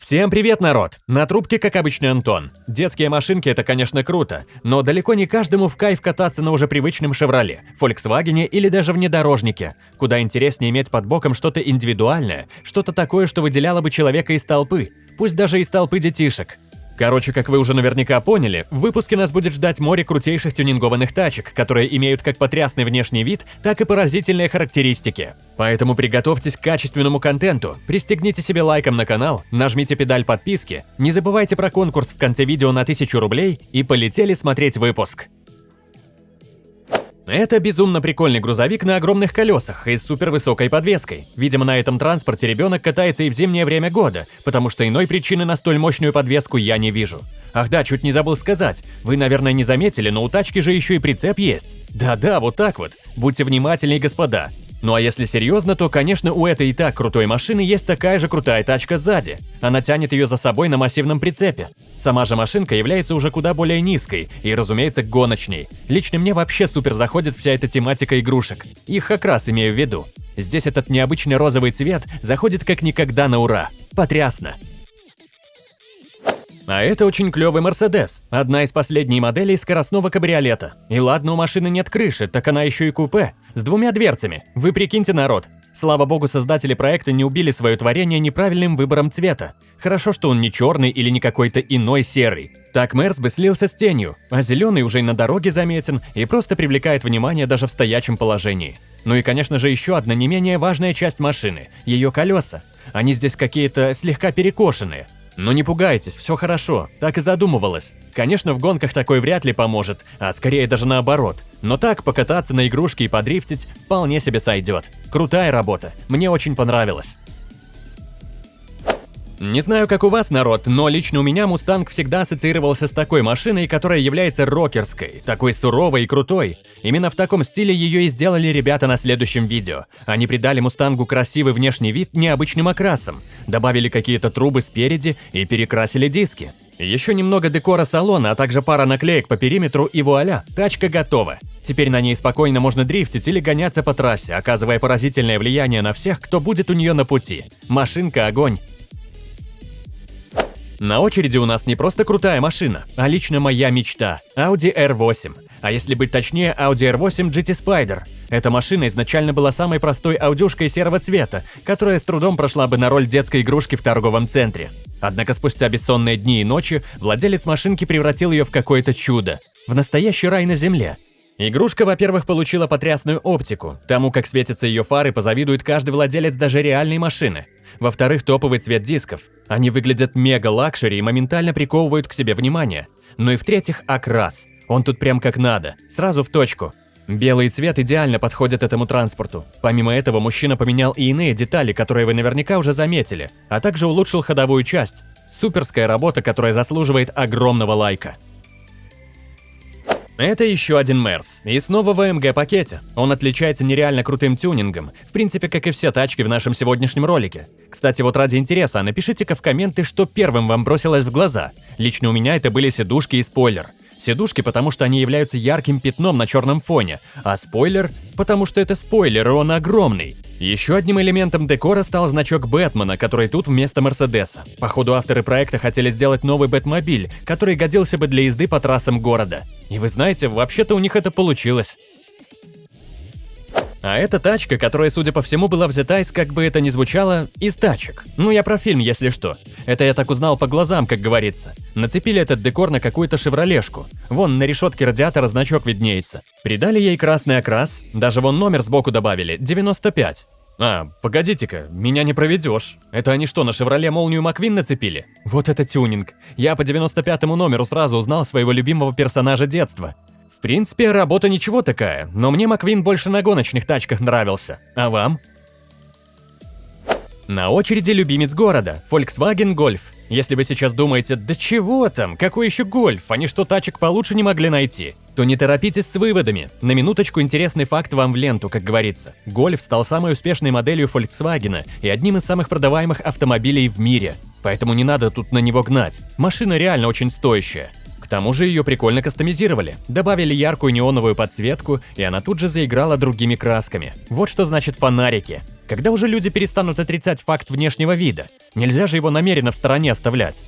Всем привет, народ! На трубке, как обычно, Антон. Детские машинки – это, конечно, круто, но далеко не каждому в кайф кататься на уже привычном «Шевроле», «Фольксвагене» или даже внедорожнике. Куда интереснее иметь под боком что-то индивидуальное, что-то такое, что выделяло бы человека из толпы, пусть даже из толпы детишек. Короче, как вы уже наверняка поняли, в выпуске нас будет ждать море крутейших тюнингованных тачек, которые имеют как потрясный внешний вид, так и поразительные характеристики. Поэтому приготовьтесь к качественному контенту, пристегните себе лайком на канал, нажмите педаль подписки, не забывайте про конкурс в конце видео на 1000 рублей и полетели смотреть выпуск. Это безумно прикольный грузовик на огромных колесах и с супервысокой подвеской. Видимо, на этом транспорте ребенок катается и в зимнее время года, потому что иной причины на столь мощную подвеску я не вижу. Ах да, чуть не забыл сказать. Вы, наверное, не заметили, но у тачки же еще и прицеп есть. Да-да, вот так вот. Будьте внимательнее, господа. Ну а если серьезно, то, конечно, у этой и так крутой машины есть такая же крутая тачка сзади. Она тянет ее за собой на массивном прицепе. Сама же машинка является уже куда более низкой и, разумеется, гоночней. Лично мне вообще супер заходит вся эта тематика игрушек. Их как раз имею в виду. Здесь этот необычный розовый цвет заходит как никогда на ура. Потрясно! А это очень клевый Мерседес, одна из последних моделей скоростного кабриолета. И ладно, у машины нет крыши, так она еще и купе, с двумя дверцами. Вы прикиньте, народ. Слава богу, создатели проекта не убили свое творение неправильным выбором цвета. Хорошо, что он не черный или не какой-то иной серый. Так Мерс бы слился с тенью, а зеленый уже и на дороге заметен и просто привлекает внимание даже в стоячем положении. Ну и, конечно же, еще одна не менее важная часть машины – ее колеса. Они здесь какие-то слегка перекошенные, но не пугайтесь, все хорошо, так и задумывалось. Конечно, в гонках такой вряд ли поможет, а скорее даже наоборот. Но так покататься на игрушке и подрифтить вполне себе сойдет. Крутая работа, мне очень понравилось. Не знаю, как у вас, народ, но лично у меня Мустанг всегда ассоциировался с такой машиной, которая является рокерской, такой суровой и крутой. Именно в таком стиле ее и сделали ребята на следующем видео. Они придали Мустангу красивый внешний вид необычным окрасом, добавили какие-то трубы спереди и перекрасили диски. Еще немного декора салона, а также пара наклеек по периметру и вуаля, тачка готова. Теперь на ней спокойно можно дрифтить или гоняться по трассе, оказывая поразительное влияние на всех, кто будет у нее на пути. Машинка огонь. На очереди у нас не просто крутая машина, а лично моя мечта – Audi R8. А если быть точнее, Audi R8 GT Spider. Эта машина изначально была самой простой аудюшкой серого цвета, которая с трудом прошла бы на роль детской игрушки в торговом центре. Однако спустя бессонные дни и ночи владелец машинки превратил ее в какое-то чудо. В настоящий рай на земле. Игрушка, во-первых, получила потрясную оптику. Тому, как светятся ее фары, позавидует каждый владелец даже реальной машины. Во-вторых, топовый цвет дисков. Они выглядят мега- luxury и моментально приковывают к себе внимание. Ну и в-третьих, окрас. Он тут прям как надо, сразу в точку. Белый цвет идеально подходит этому транспорту. Помимо этого, мужчина поменял и иные детали, которые вы наверняка уже заметили, а также улучшил ходовую часть. Суперская работа, которая заслуживает огромного лайка. Это еще один Мерс, и снова в AMG-пакете. Он отличается нереально крутым тюнингом, в принципе, как и все тачки в нашем сегодняшнем ролике. Кстати, вот ради интереса, напишите-ка в комменты, что первым вам бросилось в глаза. Лично у меня это были сидушки и спойлер. Сидушки, потому что они являются ярким пятном на черном фоне, а спойлер, потому что это спойлер, и он огромный. Еще одним элементом декора стал значок Бэтмена, который тут вместо Мерседеса. Походу, авторы проекта хотели сделать новый Бэтмобиль, который годился бы для езды по трассам города. И вы знаете, вообще-то у них это получилось. А это тачка, которая, судя по всему, была взята из, как бы это ни звучало, из тачек. Ну, я про фильм, если что. Это я так узнал по глазам, как говорится. Нацепили этот декор на какую-то шевролешку. Вон, на решетке радиатора значок виднеется. Придали ей красный окрас, даже вон номер сбоку добавили, 95. А, погодите-ка, меня не проведешь. Это они что, на «Шевроле» молнию Маквин нацепили? Вот это тюнинг. Я по 95-му номеру сразу узнал своего любимого персонажа детства. В принципе, работа ничего такая, но мне Маквин больше на гоночных тачках нравился. А вам? На очереди любимец города – Volkswagen Golf. Если вы сейчас думаете, да чего там, какой еще гольф, они что тачек получше не могли найти, то не торопитесь с выводами. На минуточку интересный факт вам в ленту, как говорится. Гольф стал самой успешной моделью Volkswagen и одним из самых продаваемых автомобилей в мире. Поэтому не надо тут на него гнать. Машина реально очень стоящая тому же ее прикольно кастомизировали. Добавили яркую неоновую подсветку, и она тут же заиграла другими красками. Вот что значит фонарики. Когда уже люди перестанут отрицать факт внешнего вида? Нельзя же его намеренно в стороне оставлять.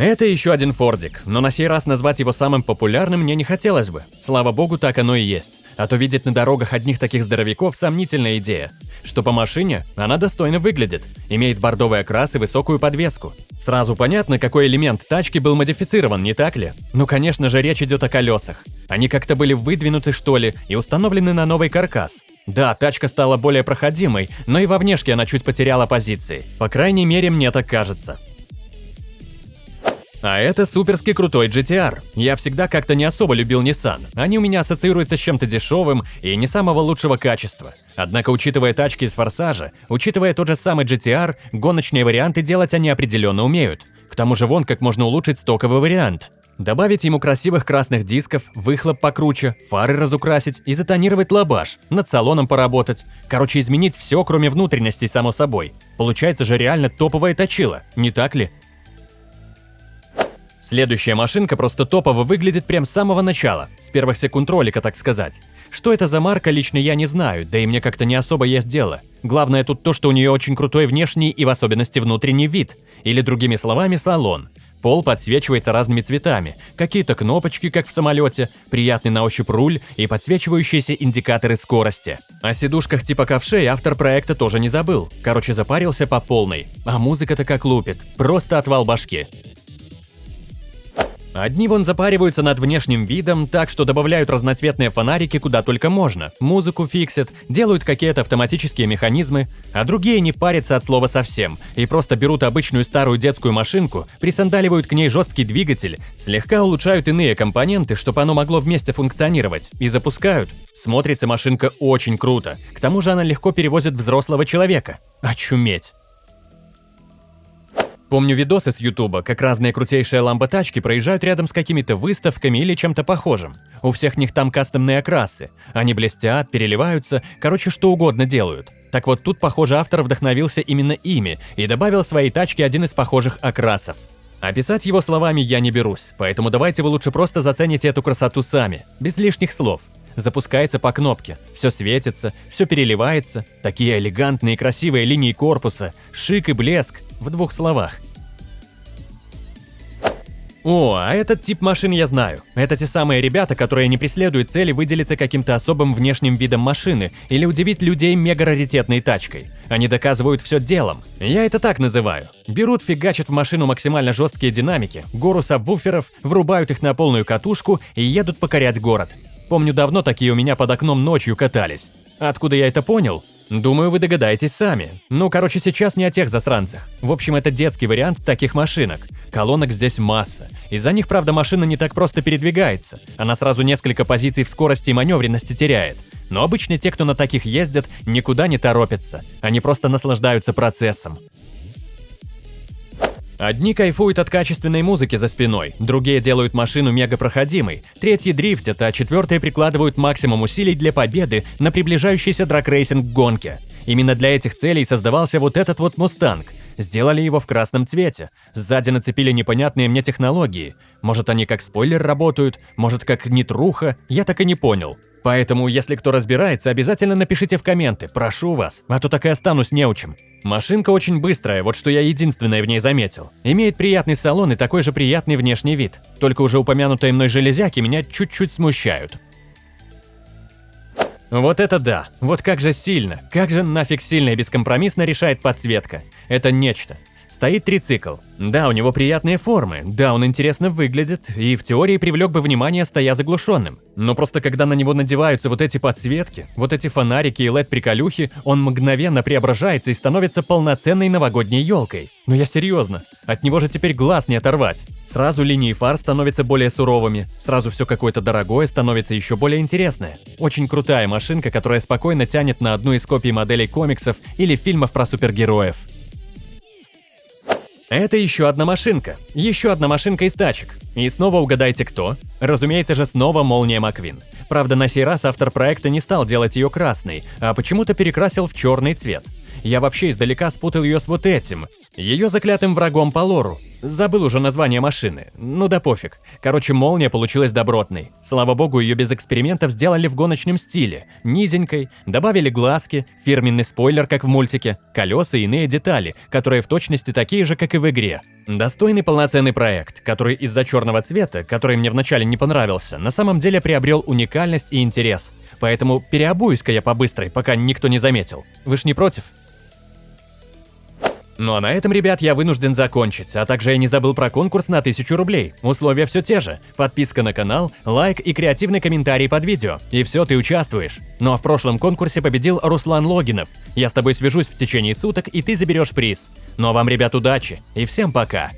Это еще один Фордик, но на сей раз назвать его самым популярным мне не хотелось бы. Слава богу, так оно и есть. А то видеть на дорогах одних таких здоровяков – сомнительная идея. Что по машине, она достойно выглядит, имеет бордовый окрас и высокую подвеску. Сразу понятно, какой элемент тачки был модифицирован, не так ли? Ну, конечно же, речь идет о колесах. Они как-то были выдвинуты, что ли, и установлены на новый каркас. Да, тачка стала более проходимой, но и во внешке она чуть потеряла позиции. По крайней мере, мне так кажется. А это суперски крутой GTR. Я всегда как-то не особо любил Nissan. Они у меня ассоциируются с чем-то дешевым и не самого лучшего качества. Однако, учитывая тачки из Форсажа, учитывая тот же самый GTR, гоночные варианты делать они определенно умеют. К тому же вон как можно улучшить стоковый вариант. Добавить ему красивых красных дисков, выхлоп покруче, фары разукрасить и затонировать лабаш, над салоном поработать. Короче, изменить все, кроме внутренностей, само собой. Получается же реально топовая точила, не так ли? Следующая машинка просто топово выглядит прям с самого начала, с первых секунд ролика, так сказать. Что это за марка, лично я не знаю, да и мне как-то не особо есть дело. Главное тут то, что у нее очень крутой внешний и в особенности внутренний вид, или другими словами салон. Пол подсвечивается разными цветами, какие-то кнопочки, как в самолете, приятный на ощупь руль и подсвечивающиеся индикаторы скорости. О сидушках типа ковшей автор проекта тоже не забыл. Короче, запарился по полной. А музыка-то как лупит, просто отвал башки. Одни вон запариваются над внешним видом, так что добавляют разноцветные фонарики куда только можно, музыку фиксят, делают какие-то автоматические механизмы, а другие не парятся от слова совсем и просто берут обычную старую детскую машинку, присандаливают к ней жесткий двигатель, слегка улучшают иные компоненты, чтобы оно могло вместе функционировать, и запускают. Смотрится машинка очень круто, к тому же она легко перевозит взрослого человека. Очуметь! Помню видосы с Ютуба, как разные крутейшие ламботачки проезжают рядом с какими-то выставками или чем-то похожим. У всех них там кастомные окрасы. Они блестят, переливаются, короче, что угодно делают. Так вот тут, похоже, автор вдохновился именно ими и добавил своей тачке один из похожих окрасов. Описать его словами я не берусь, поэтому давайте вы лучше просто зацените эту красоту сами, без лишних слов. Запускается по кнопке, все светится, все переливается, такие элегантные и красивые линии корпуса, шик и блеск, в двух словах. О, а этот тип машин я знаю. Это те самые ребята, которые не преследуют цели выделиться каким-то особым внешним видом машины или удивить людей мега-раритетной тачкой. Они доказывают все делом. Я это так называю. Берут, фигачат в машину максимально жесткие динамики, гору сабвуферов, врубают их на полную катушку и едут покорять город. Помню, давно такие у меня под окном ночью катались. Откуда я это понял? Думаю, вы догадаетесь сами. Ну, короче, сейчас не о тех засранцах. В общем, это детский вариант таких машинок. Колонок здесь масса. Из-за них, правда, машина не так просто передвигается. Она сразу несколько позиций в скорости и маневренности теряет. Но обычно те, кто на таких ездят, никуда не торопятся. Они просто наслаждаются процессом. Одни кайфуют от качественной музыки за спиной, другие делают машину мегапроходимой, третьи дрифтят, а четвертые прикладывают максимум усилий для победы на приближающейся драгрейсинг гонке. Именно для этих целей создавался вот этот вот Мустанг. Сделали его в красном цвете. Сзади нацепили непонятные мне технологии. Может, они как спойлер работают, может, как нитруха, я так и не понял. Поэтому, если кто разбирается, обязательно напишите в комменты, прошу вас, а то так и останусь неучим. Машинка очень быстрая, вот что я единственное в ней заметил. Имеет приятный салон и такой же приятный внешний вид. Только уже упомянутые мной железяки меня чуть-чуть смущают. Вот это да, вот как же сильно, как же нафиг сильно и бескомпромиссно решает подсветка. Это нечто. Стоит трицикл. Да, у него приятные формы, да, он интересно выглядит и в теории привлек бы внимание, стоя заглушенным. Но просто когда на него надеваются вот эти подсветки, вот эти фонарики и LED-приколюхи, он мгновенно преображается и становится полноценной новогодней елкой. Но я серьезно, от него же теперь глаз не оторвать. Сразу линии фар становятся более суровыми, сразу все какое-то дорогое становится еще более интересное. Очень крутая машинка, которая спокойно тянет на одну из копий моделей комиксов или фильмов про супергероев. Это еще одна машинка. Еще одна машинка из тачек. И снова угадайте кто? Разумеется же снова Молния Маквин. Правда, на сей раз автор проекта не стал делать ее красной, а почему-то перекрасил в черный цвет. Я вообще издалека спутал ее с вот этим, ее заклятым врагом по лору. Забыл уже название машины. Ну да пофиг. Короче, молния получилась добротной. Слава богу, ее без экспериментов сделали в гоночном стиле. Низенькой, добавили глазки, фирменный спойлер, как в мультике, колеса и иные детали, которые в точности такие же, как и в игре. Достойный полноценный проект, который из-за черного цвета, который мне вначале не понравился, на самом деле приобрел уникальность и интерес. Поэтому переобуюсь-ка я по-быстрой, пока никто не заметил. Вы ж не против? Ну а на этом, ребят, я вынужден закончить, а также я не забыл про конкурс на 1000 рублей. Условия все те же. Подписка на канал, лайк и креативный комментарий под видео. И все, ты участвуешь. Ну а в прошлом конкурсе победил Руслан Логинов. Я с тобой свяжусь в течение суток, и ты заберешь приз. Ну а вам, ребят, удачи и всем пока.